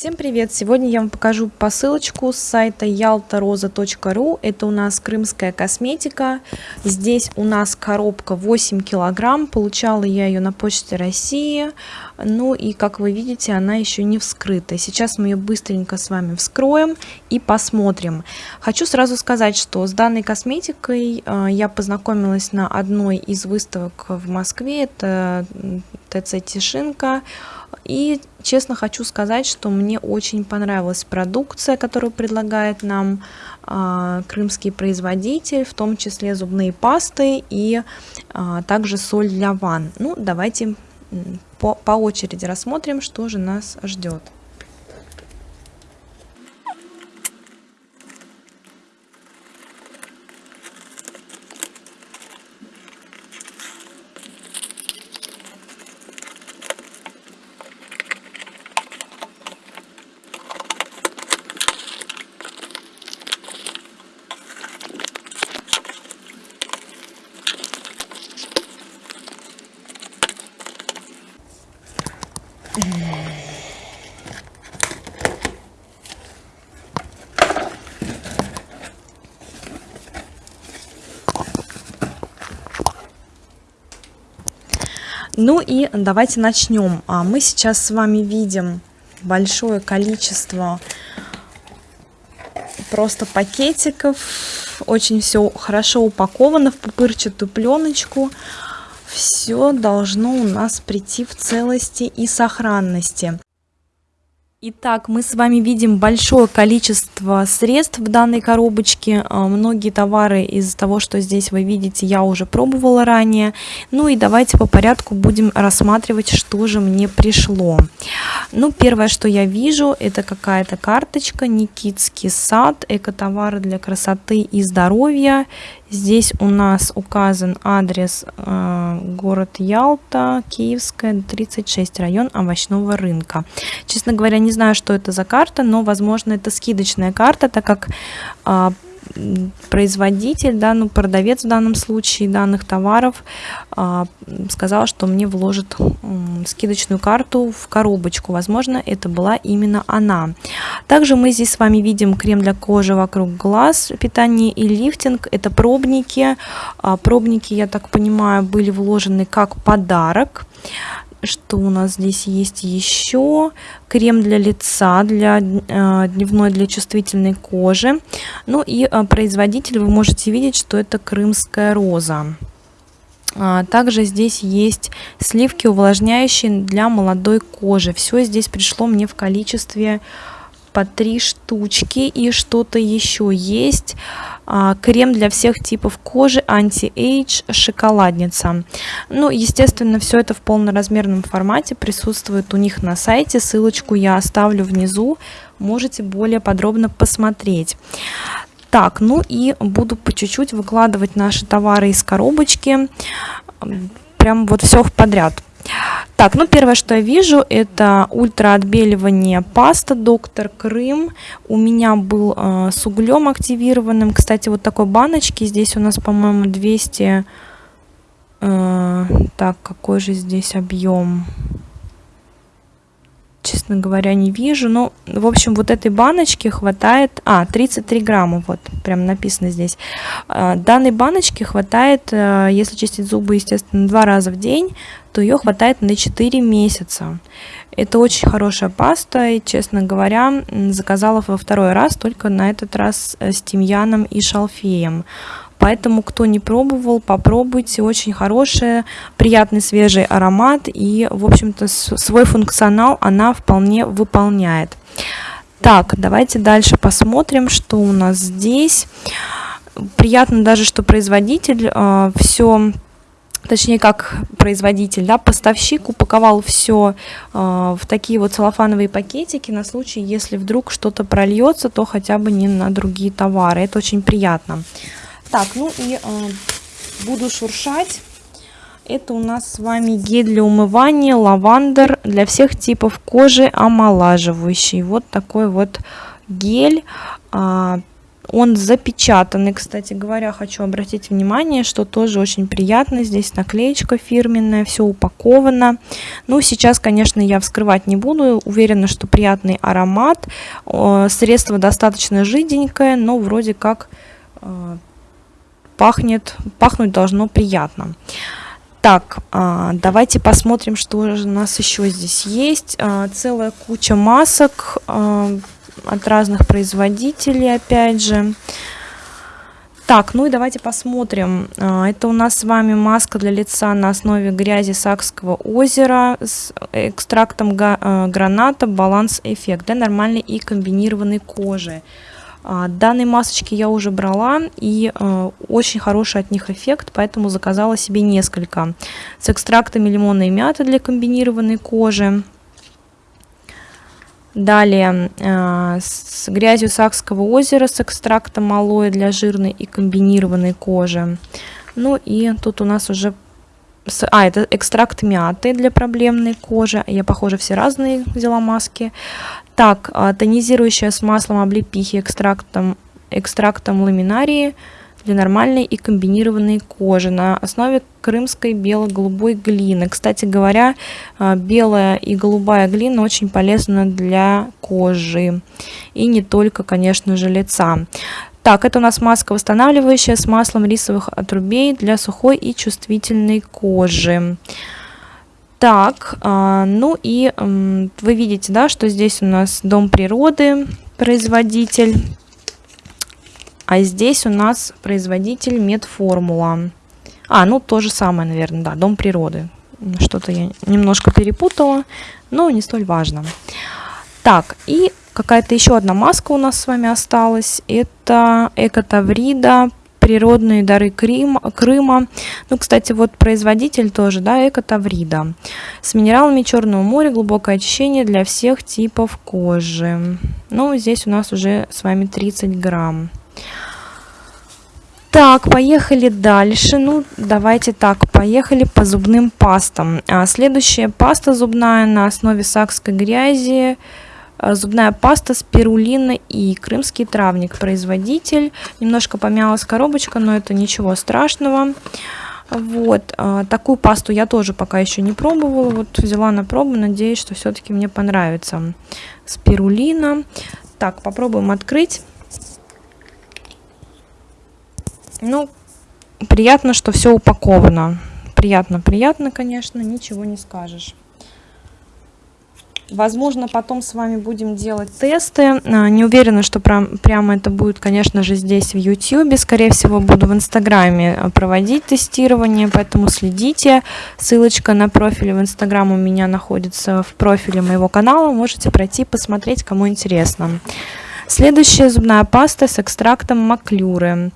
Всем привет! Сегодня я вам покажу посылочку с сайта yaltaroza.ru. Это у нас крымская косметика. Здесь у нас коробка 8 килограмм. Получала я ее на почте России. Ну и как вы видите, она еще не вскрыта. Сейчас мы ее быстренько с вами вскроем и посмотрим. Хочу сразу сказать, что с данной косметикой э, я познакомилась на одной из выставок в Москве. Это ТЦ Тишинка. И честно хочу сказать, что мне очень понравилась продукция, которую предлагает нам э, крымский производитель, в том числе зубные пасты и э, также соль для ванн. Ну, давайте по, по очереди рассмотрим, что же нас ждет. Ну и давайте начнем. А Мы сейчас с вами видим большое количество просто пакетиков. Очень все хорошо упаковано в пупырчатую пленочку все должно у нас прийти в целости и сохранности. Итак, мы с вами видим большое количество средств в данной коробочке. А, многие товары из того, что здесь вы видите, я уже пробовала ранее. Ну и давайте по порядку будем рассматривать, что же мне пришло. Ну, первое, что я вижу, это какая-то карточка Никитский сад, экотовары для красоты и здоровья. Здесь у нас указан адрес э, город Ялта, Киевская, 36, район овощного рынка. Честно говоря, не знаю, что это за карта, но, возможно, это скидочная карта, так как э, производитель, да, ну, продавец в данном случае данных товаров а, сказал, что мне вложит м, скидочную карту в коробочку. Возможно, это была именно она. Также мы здесь с вами видим крем для кожи вокруг глаз, питание и лифтинг. Это пробники. А, пробники, я так понимаю, были вложены как подарок что у нас здесь есть еще крем для лица для э, дневной для чувствительной кожи. Ну и э, производитель вы можете видеть что это крымская роза а, также здесь есть сливки увлажняющие для молодой кожи. Все здесь пришло мне в количестве по три штучки и что-то еще есть. А, крем для всех типов кожи anti-age шоколадница. Ну естественно все это в полноразмерном формате присутствует у них на сайте. Ссылочку я оставлю внизу. Можете более подробно посмотреть. Так ну и буду по чуть-чуть выкладывать наши товары из коробочки. Прям вот все подряд так, ну первое, что я вижу, это ультраотбеливание паста Доктор Крым. У меня был э, с углем активированным. Кстати, вот такой баночки. Здесь у нас, по-моему, 200... Э, так, какой же здесь объем? Честно говоря, не вижу. Но, в общем, вот этой баночки хватает... А, 33 грамма, вот, прям написано здесь. А, данной баночки хватает, э, если чистить зубы, естественно, два раза в день, то ее хватает на 4 месяца. Это очень хорошая паста, и, честно говоря, заказала во второй раз, только на этот раз э, с тимьяном и шалфеем. Поэтому, кто не пробовал, попробуйте. Очень хорошая, приятный свежий аромат. И, в общем-то, свой функционал она вполне выполняет. Так, давайте дальше посмотрим, что у нас здесь. Приятно даже, что производитель э, а, все точнее как производитель, да, поставщик упаковал все э, в такие вот целлофановые пакетики на случай, если вдруг что-то прольется, то хотя бы не на другие товары. Это очень приятно. Так, ну и э, буду шуршать. Это у нас с вами гель для умывания, лавандер для всех типов кожи, омолаживающий. Вот такой вот гель. Э, он запечатанный, кстати говоря, хочу обратить внимание, что тоже очень приятно. Здесь наклеечка фирменная, все упаковано. Ну, сейчас, конечно, я вскрывать не буду. Уверена, что приятный аромат. Средство достаточно жиденькое, но вроде как э, пахнет, пахнуть должно приятно. Так, а, давайте посмотрим, что же у нас еще здесь есть. А, целая куча масок а, от разных производителей, опять же. Так, ну и давайте посмотрим. Это у нас с вами маска для лица на основе грязи Сакского озера с экстрактом граната «Баланс Эффект» для нормальной и комбинированной кожи. А, данные масочки я уже брала, и э, очень хороший от них эффект, поэтому заказала себе несколько. С экстрактами лимона и мяты для комбинированной кожи. Далее э, с грязью Сакского озера с экстрактом алоэ для жирной и комбинированной кожи. Ну и тут у нас уже... А, это экстракт мяты для проблемной кожи. Я, похоже, все разные взяла маски. Так, а, тонизирующая с маслом облепихи, экстрактом, экстрактом ламинарии для нормальной и комбинированной кожи на основе крымской бело-голубой глины. Кстати говоря, а, белая и голубая глина очень полезна для кожи. И не только, конечно же, лица. Так, это у нас маска восстанавливающая с маслом рисовых отрубей для сухой и чувствительной кожи. Так, а, ну и вы видите, да, что здесь у нас Дом природы, производитель, а здесь у нас производитель Медформула. А, ну то же самое, наверное, да, Дом природы. Что-то я немножко перепутала, но не столь важно. Так, и какая-то еще одна маска у нас с вами осталась. Это Экотаврида природные дары Крым, Крыма. Ну, кстати, вот производитель тоже, да, Экотаврида. С минералами Черного моря, глубокое очищение для всех типов кожи. Ну, здесь у нас уже с вами 30 грамм. Так, поехали дальше. Ну, давайте так, поехали по зубным пастам. А, следующая паста зубная на основе сакской грязи. Э, зубная паста спирулина и крымский травник. Производитель. Немножко помялась коробочка но это ничего страшного. Вот э, такую пасту я тоже пока еще не пробовала. Вот взяла на пробу надеюсь что все-таки мне понравится. Спирулина так попробуем открыть. Ну приятно что все упаковано. Приятно приятно конечно ничего не скажешь Возможно, потом с вами будем делать тесты. А, не уверена, что прям, прямо это будет, конечно же, здесь в YouTube. Скорее всего, буду в Инстаграме а, проводить тестирование, поэтому следите. Ссылочка на профиль в Инстаграм у меня находится в профиле моего канала. Можете пройти, посмотреть, кому интересно. Следующая зубная паста с экстрактом маклюры.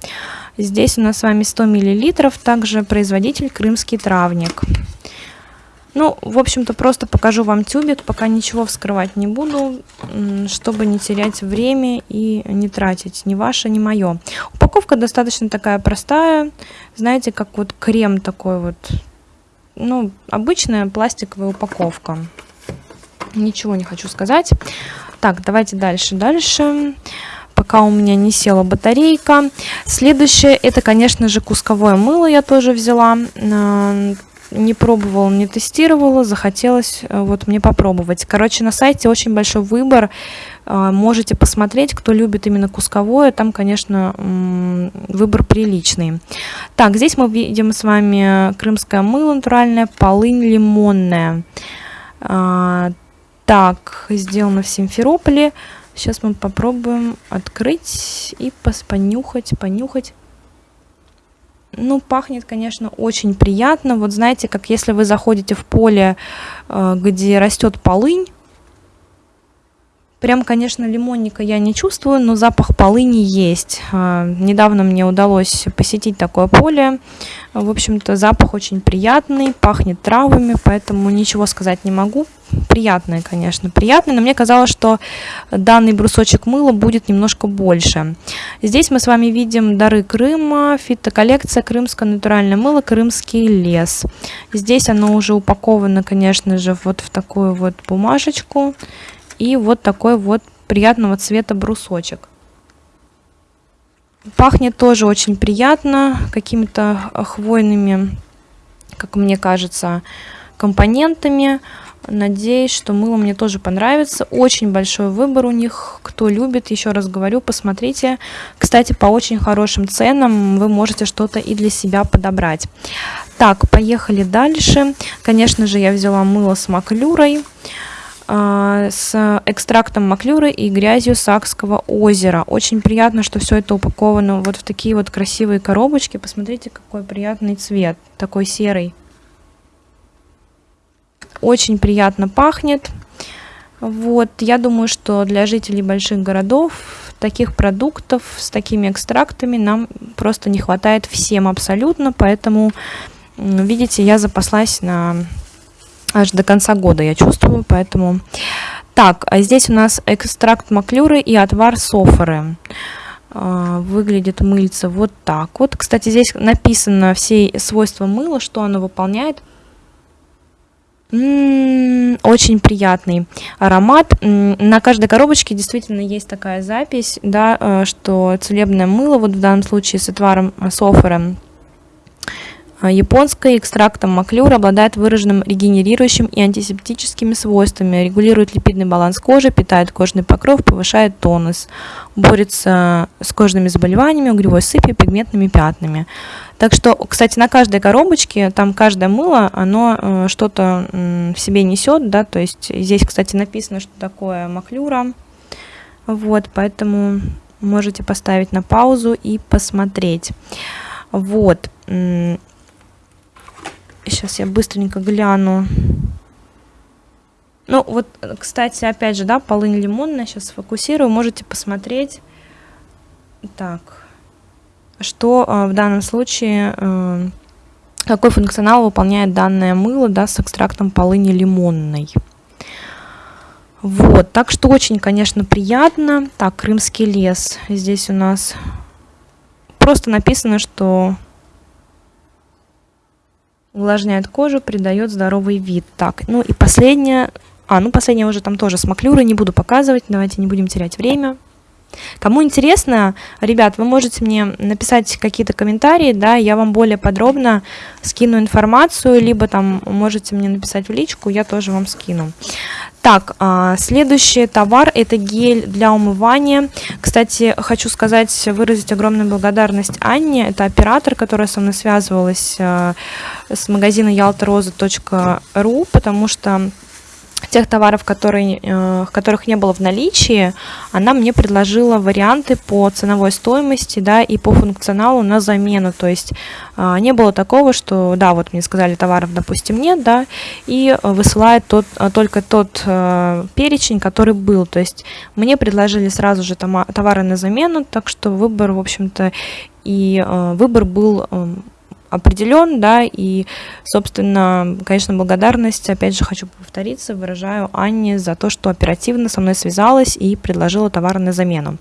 Здесь у нас с вами 100 мл, также производитель крымский травник. Ну, в общем-то, просто покажу вам тюбик, пока ничего вскрывать не буду, чтобы не терять время и не тратить ни ваше, ни мое. Упаковка достаточно такая простая, знаете, как вот крем такой вот, ну, обычная пластиковая упаковка. Ничего не хочу сказать. Так, давайте дальше, дальше пока у меня не села батарейка. Следующее, это, конечно же, кусковое мыло я тоже взяла не пробовала, не тестировала, захотелось э, вот мне попробовать. Короче, на сайте очень большой выбор, э, можете посмотреть, кто любит именно кусковое, там, конечно, выбор приличный. Так, здесь мы видим с вами крымское мыло натуральное, полынь лимонная. А, так, сделано в Симферополе. Сейчас мы попробуем открыть и понюхать, понюхать. Ну, пахнет, конечно, очень приятно. Вот знаете, как если вы заходите в поле, э, где растет полынь, Прям, конечно, лимонника я не чувствую, но запах полыни есть. А, недавно мне удалось посетить такое поле. В общем-то, запах очень приятный, пахнет травами, поэтому ничего сказать не могу. Приятное, конечно, приятное, но мне казалось, что данный брусочек мыла будет немножко больше. Здесь мы с вами видим дары Крыма, фитоколлекция крымское натуральное мыло, крымский лес. Здесь оно уже упаковано, конечно же, вот в такую вот бумажечку и вот такой вот приятного цвета брусочек. Пахнет тоже очень приятно, какими-то хвойными, как мне кажется, компонентами. Надеюсь, что мыло мне тоже понравится. Очень большой выбор у них. Кто любит, еще раз говорю, посмотрите. Кстати, по очень хорошим ценам вы можете что-то и для себя подобрать. Так, поехали дальше. Конечно же, я взяла мыло с маклюрой с экстрактом маклюры и грязью Сакского озера. Очень приятно, что все это упаковано вот в такие вот красивые коробочки. Посмотрите, какой приятный цвет, такой серый очень приятно пахнет. Вот, я думаю, что для жителей больших городов таких продуктов с такими экстрактами нам просто не хватает всем абсолютно, поэтому, видите, я запаслась на аж до конца года, я чувствую, поэтому... Так, а здесь у нас экстракт маклюры и отвар софоры. А, выглядит мыльце вот так вот. Кстати, здесь написано все свойства мыла, что оно выполняет – очень приятный аромат. На каждой коробочке действительно есть такая запись, да, э, что целебное мыло, вот в данном случае с отваром э, э, японское экстрактом маклюра обладает выраженным регенерирующим и антисептическими свойствами, регулирует липидный баланс кожи, питает кожный покров, повышает тонус, борется с кожными заболеваниями, угревой сыпью, пигментными пятнами. Так что, кстати, на каждой коробочке, там каждое мыло, оно э, что-то в себе несет, да, то есть здесь, кстати, написано, что такое маклюра, вот, поэтому можете поставить на паузу и посмотреть. Вот, сейчас я быстренько гляну. Ну, вот, кстати, опять же, да, полынь лимонная, сейчас сфокусирую, можете посмотреть. Так, что э, в данном случае, э, какой функционал выполняет данное мыло да, с экстрактом полыни лимонной. Вот, так что очень, конечно, приятно. Так, крымский лес. Здесь у нас просто написано, что увлажняет кожу, придает здоровый вид. Так, ну и последнее. А, ну последнее уже там тоже с маклюрой, не буду показывать, давайте не будем терять время. Кому интересно, ребят, вы можете мне написать какие-то комментарии, да, я вам более подробно скину информацию, либо там можете мне написать в личку, я тоже вам скину. Так, а, следующий товар это гель для умывания. Кстати, хочу сказать, выразить огромную благодарность Анне, это оператор, которая со мной связывалась а, с магазина ялтороза.ру, потому что тех товаров, которые, э, которых не было в наличии, она мне предложила варианты по ценовой стоимости, да, и по функционалу на замену, то есть э, не было такого, что, да, вот мне сказали товаров, допустим, нет, да, и высылает тот, э, только тот э, перечень, который был, то есть мне предложили сразу же товары на замену, так что выбор, в общем-то, и выбор был э, определен, да, и, собственно, конечно, благодарность, опять же, хочу повториться, выражаю Анне за то, что оперативно со мной связалась и предложила товар на замену.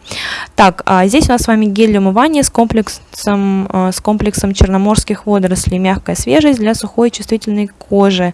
Так, а здесь у нас с вами гель для умывания с комплексом, а, с комплексом черноморских водорослей, мягкая свежесть для сухой чувствительной кожи.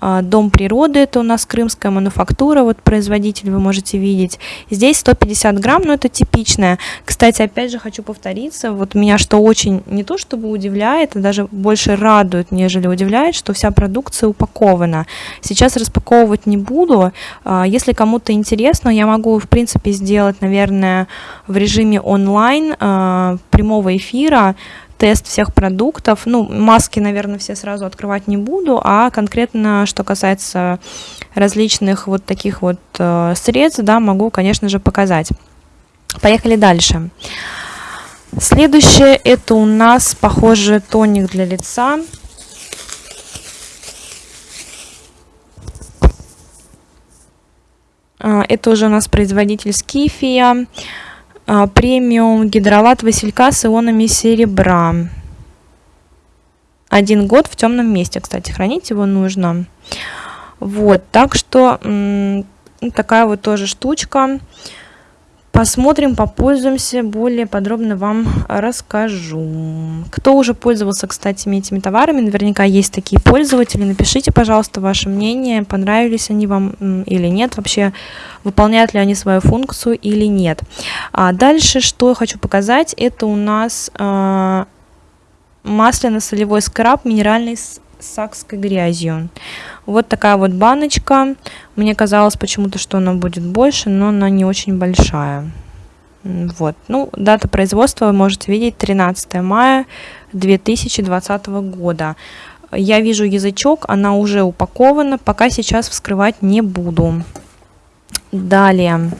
А, Дом природы, это у нас крымская мануфактура, вот производитель вы можете видеть. Здесь 150 грамм, но это типичное. Кстати, опять же хочу повториться, вот меня что очень не то чтобы удивляет, а даже больше радует, нежели удивляет, что вся продукция упакована. Сейчас распаковывать не буду. А, если кому-то интересно, я могу в принципе сделать, наверное, в режиме онлайн а, прямого эфира тест всех продуктов. Ну, маски, наверное, все сразу открывать не буду, а конкретно, что касается различных вот таких вот э, средств, да, могу, конечно же, показать. Поехали дальше. Следующее, это у нас, похоже, тоник для лица. А, это уже у нас производитель Скифия. А, премиум гидролат василька с ионами серебра. Один год в темном месте, кстати, хранить его нужно. Вот, так что такая вот тоже штучка. Посмотрим, попользуемся, более подробно вам расскажу. Кто уже пользовался, кстати, этими товарами, наверняка есть такие пользователи, напишите, пожалуйста, ваше мнение, понравились они вам или нет, вообще выполняют ли они свою функцию или нет. А дальше, что я хочу показать, это у нас э, масляно-солевой скраб минеральный сакской грязью. Вот такая вот баночка. Мне казалось почему-то, что она будет больше, но она не очень большая. Вот. Ну, дата производства вы можете видеть 13 мая 2020 года. Я вижу язычок, она уже упакована, пока сейчас вскрывать не буду. Далее.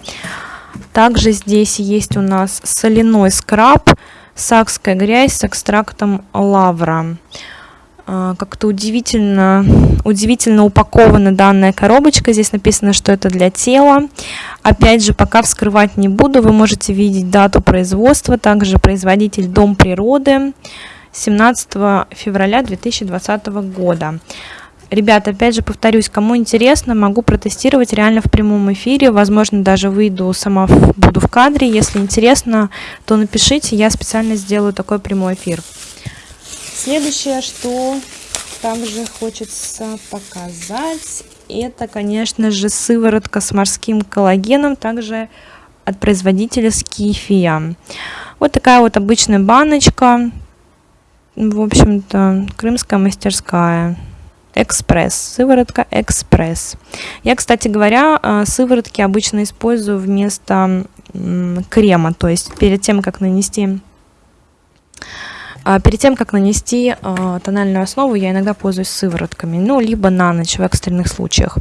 Также здесь есть у нас соляной скраб, сакская грязь с экстрактом лавра. А, как-то удивительно, удивительно упакована данная коробочка. Здесь написано, что это для тела. Опять же, пока вскрывать не буду, вы можете видеть дату производства. Также производитель Дом природы 17 февраля 2020 года. Ребята, опять же повторюсь, кому интересно, могу протестировать реально в прямом эфире. Возможно, даже выйду сама, буду в кадре. Если интересно, то напишите, я специально сделаю такой прямой эфир. Следующее, что также хочется показать, это, конечно же, сыворотка с морским коллагеном, также от производителя Скифия. Вот такая вот обычная баночка, в общем-то, крымская мастерская. Экспресс, сыворотка экспресс. Я, кстати говоря, э, сыворотки обычно использую вместо крема, то есть перед тем, как нанести а перед тем, как нанести а, тональную основу, я иногда пользуюсь сыворотками, ну, либо на ночь в экстренных случаях.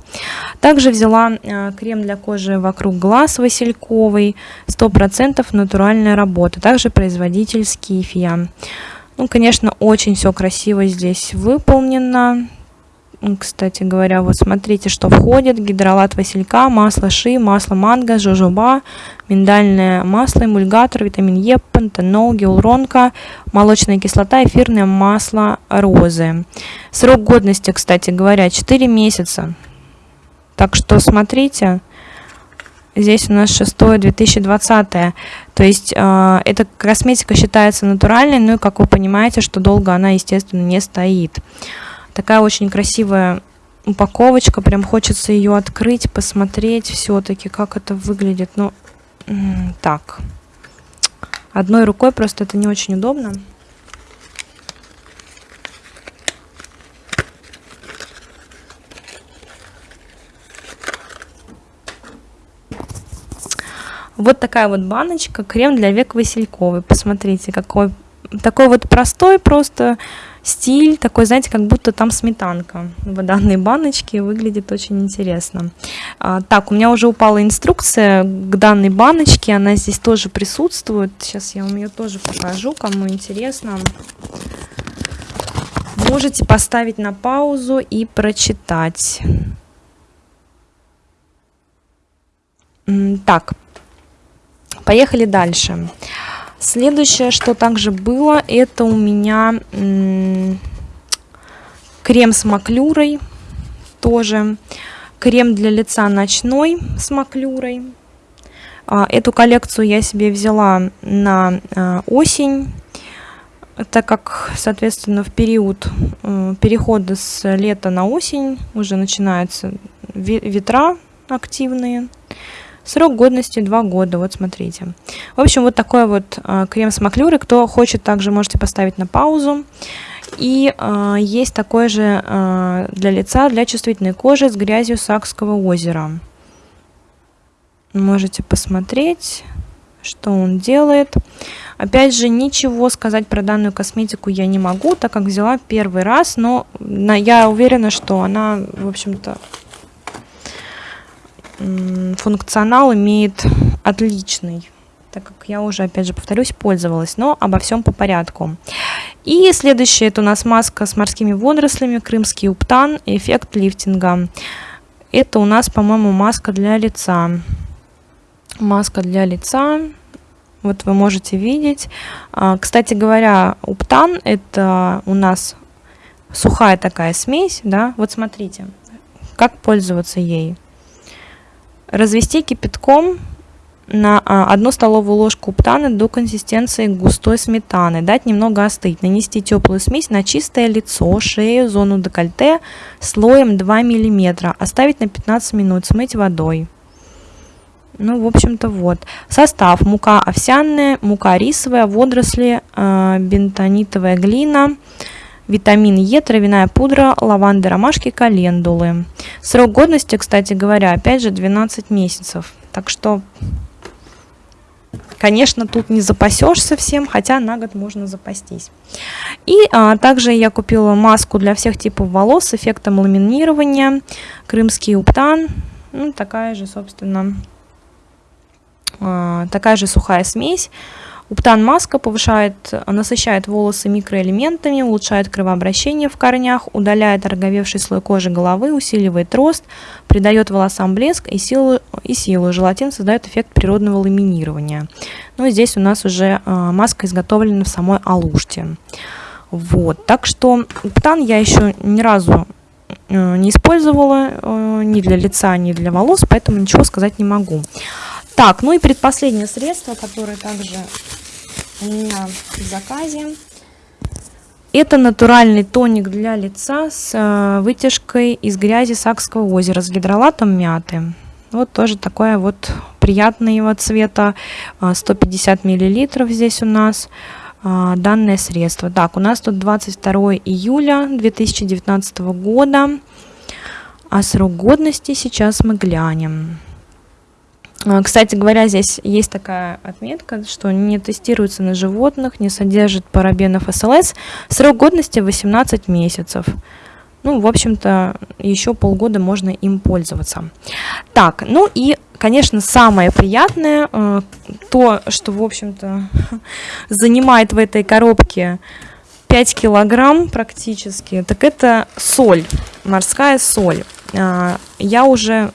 Также взяла а, крем для кожи вокруг глаз васильковый, 100% натуральная работа, также производитель Скифия. Ну, конечно, очень все красиво здесь выполнено, кстати говоря, вот смотрите, что входит. Гидролат василька, масло ши, масло манго, жожоба, миндальное масло, эмульгатор, витамин Е, пантенол, гиалуронка, молочная кислота, эфирное масло розы. Срок годности, кстати говоря, 4 месяца. Так что смотрите, здесь у нас 6 2020 то есть э, эта косметика считается натуральной, ну и как вы понимаете, что долго она, естественно, не стоит. Такая очень красивая упаковочка, прям хочется ее открыть, посмотреть все-таки, как это выглядит. Ну, так, одной рукой просто это не очень удобно. Вот такая вот баночка, крем для век васильковый. Посмотрите, какой такой вот простой просто стиль такой, знаете, как будто там сметанка в данной баночке, выглядит очень интересно. А, так, у меня уже упала инструкция к данной баночке, она здесь тоже присутствует. Сейчас я вам ее тоже покажу, кому интересно. Можете поставить на паузу и прочитать. Так, поехали дальше. Следующее, что также было, это у меня крем с маклюрой, тоже крем для лица ночной с маклюрой. А, эту коллекцию я себе взяла на а, осень, так как, соответственно, в период э, перехода с лета на осень уже начинаются ветра активные. Срок годности 2 года, вот смотрите. В общем, вот такой вот э, крем с маклюрой. Кто хочет, также можете поставить на паузу. И э, есть такой же э, для лица, для чувствительной кожи с грязью Сакского озера. Можете посмотреть, что он делает. Опять же, ничего сказать про данную косметику я не могу, так как взяла первый раз, но я уверена, что она, в общем-то, функционал имеет отличный так как я уже, опять же, повторюсь, пользовалась, но обо всем по порядку. И следующее, это у нас маска с морскими водорослями, крымский уптан, эффект лифтинга. Это у нас, по-моему, маска для лица. Маска для лица, вот вы можете видеть. А, кстати говоря, уптан это у нас сухая такая смесь, да, вот смотрите, как пользоваться ей развести кипятком на 1 столовую ложку уптана до консистенции густой сметаны, дать немного остыть, нанести теплую смесь на чистое лицо, шею, зону декольте слоем 2 мм, оставить на 15 минут, смыть водой. Ну, в общем-то, вот. Состав. Мука овсяная, мука рисовая, водоросли, э, бентонитовая глина, витамин Е, травяная пудра, лаванды, ромашки, календулы. Срок годности, кстати говоря, опять же 12 месяцев. Так что, конечно, тут не запасешься всем, хотя на год можно запастись. И а, также я купила маску для всех типов волос с эффектом ламинирования, крымский уптан, ну, такая же, собственно, а, такая же сухая смесь. Уптан маска повышает, насыщает волосы микроэлементами, улучшает кровообращение в корнях, удаляет ороговевший слой кожи головы, усиливает рост, придает волосам блеск и силу. И силу. Желатин создает эффект природного ламинирования. Ну и здесь у нас уже а, маска изготовлена в самой Алуште. Вот, так что уптан я еще ни разу э, не использовала э, ни для лица, ни для волос, поэтому ничего сказать не могу. Так, ну и предпоследнее средство, которое также у меня в заказе. Это натуральный тоник для лица с э, вытяжкой из грязи Сакского озера с гидролатом мяты. Вот тоже такое вот приятного цвета, 150 миллилитров здесь у нас э, данное средство. Так, у нас тут 22 июля 2019 года, а срок годности сейчас мы глянем. А, кстати говоря, здесь есть такая отметка, что не тестируется на животных, не содержит парабенов СЛС. Срок годности 18 месяцев. Ну, в общем-то, еще полгода можно им пользоваться. Так, ну и, конечно, самое приятное, э, то, что, в общем-то, занимает в этой коробке 5 килограмм практически, так это соль, морская соль. А, я уже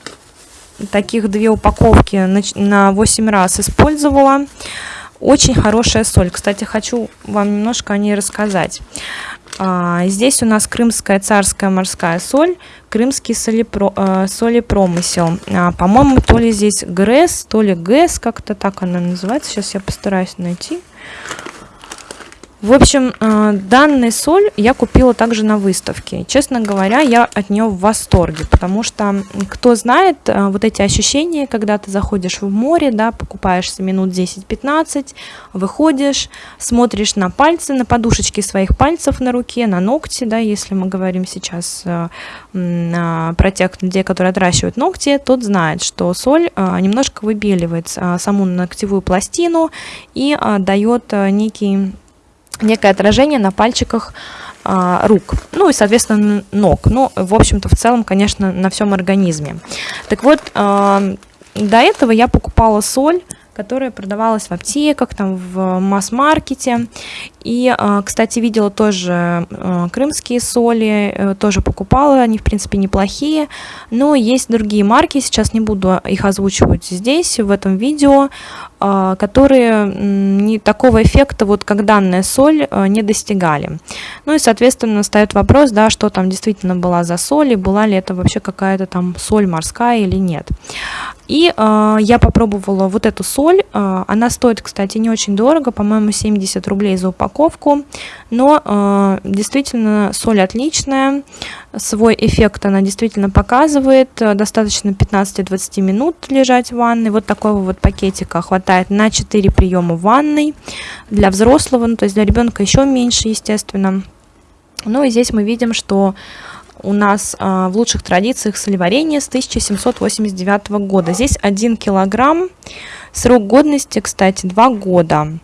таких две упаковки на, на 8 раз использовала. Очень хорошая соль. Кстати, хочу вам немножко о ней рассказать. А, здесь у нас крымская царская морская соль, крымский солепро, а, солепромысел. А, По-моему, то ли здесь ГРЭС, то ли ГЭС, как-то так она называется. Сейчас я постараюсь найти. В общем, э, данную соль я купила также на выставке. Честно говоря, я от нее в восторге, потому что, кто знает, э, вот эти ощущения, когда ты заходишь в море, да, покупаешься минут 10-15, выходишь, смотришь на пальцы, на подушечки своих пальцев на руке, на ногти, да, если мы говорим сейчас э, про тех людей, которые отращивают ногти, тот знает, что соль немножко выбеливает саму ногтевую пластину и дает некий некое отражение на пальчиках а, рук, ну и, соответственно, ног. Ну, в общем-то, в целом, конечно, на всем организме. Так вот, а, до этого я покупала соль, которая продавалась в аптеках, там в масс-маркете. И, а, кстати, видела тоже а, крымские соли, э, тоже покупала, они, в принципе, неплохие. Но есть другие марки, сейчас не буду их озвучивать здесь, в этом видео, а, которые не такого эффекта, вот как данная соль, не достигали. Ну и, соответственно, встает вопрос, да, что там действительно была за соль, и была ли это вообще какая-то там соль морская или нет. И э, я попробовала вот эту соль, э, она стоит, кстати, не очень дорого, по-моему, 70 рублей за упаковку. Но э, действительно соль отличная, свой эффект она действительно показывает, достаточно 15-20 минут лежать в ванной, вот такого вот пакетика хватает на 4 приема в ванной, для взрослого, ну, то есть для ребенка еще меньше, естественно. Ну и здесь мы видим, что у нас э, в лучших традициях соливарения с 1789 года. Здесь 1 килограмм, срок годности, кстати, 2 года.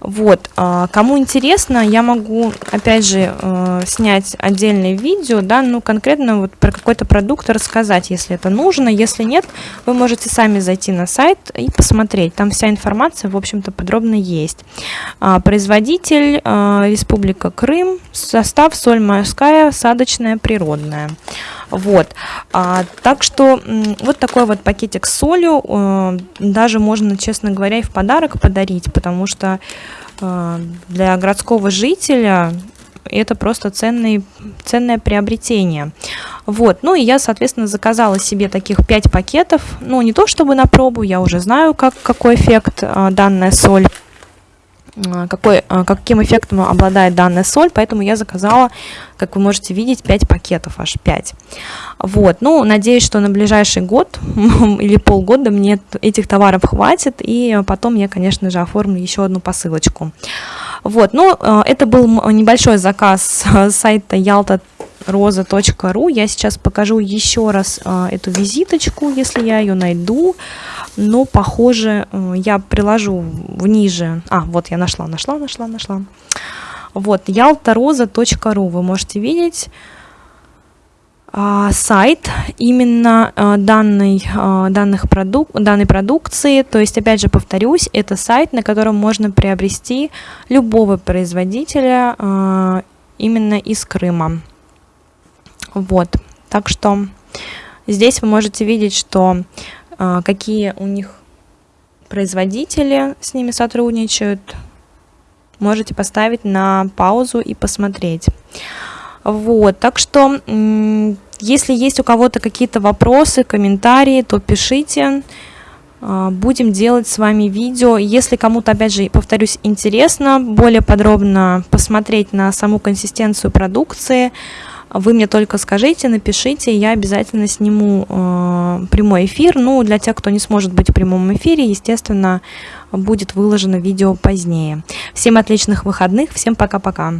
Вот, а, кому интересно, я могу, опять же, э, снять отдельное видео, да, ну, конкретно вот про какой-то продукт рассказать, если это нужно. Если нет, вы можете сами зайти на сайт и посмотреть. Там вся информация, в общем-то, подробно есть. А, производитель а, Республика Крым, состав соль морская, садочная, природная. Вот, а, так что вот такой вот пакетик с солью а, даже можно, честно говоря, и в подарок подарить, потому что а, для городского жителя это просто ценный, ценное приобретение. Вот, ну и я, соответственно, заказала себе таких 5 пакетов, ну не то чтобы на пробу, я уже знаю, как, какой эффект а, данная соль какой, а, каким эффектом обладает данная соль, поэтому я заказала, как вы можете видеть, 5 пакетов, аж 5. Вот, ну, надеюсь, что на ближайший год или полгода мне этих товаров хватит, и потом я, конечно же, оформлю еще одну посылочку. Вот, ну, а, это был небольшой заказ с сайта yalta.roza.ru. Я сейчас покажу еще раз эту визиточку, если я ее найду но, похоже, э, я приложу в ниже. А, вот я нашла, нашла, нашла, нашла. Вот, yaltaroza.ru вы можете видеть а, сайт именно а, данной, данных продук данной продукции. То есть, опять же, повторюсь, это сайт, на котором можно приобрести любого производителя именно из Крыма. Вот, так что здесь вы можете видеть, что а, какие у них производители с ними сотрудничают, можете поставить на паузу и посмотреть. Вот, так что, если есть у кого-то какие-то вопросы, комментарии, то пишите. А, будем делать с вами видео. Если кому-то, опять же, повторюсь, интересно более подробно посмотреть на саму консистенцию продукции, вы мне только скажите, напишите, я обязательно сниму э, прямой эфир. Ну, для тех, кто не сможет быть в прямом эфире, естественно, будет выложено видео позднее. Всем отличных выходных, всем пока-пока.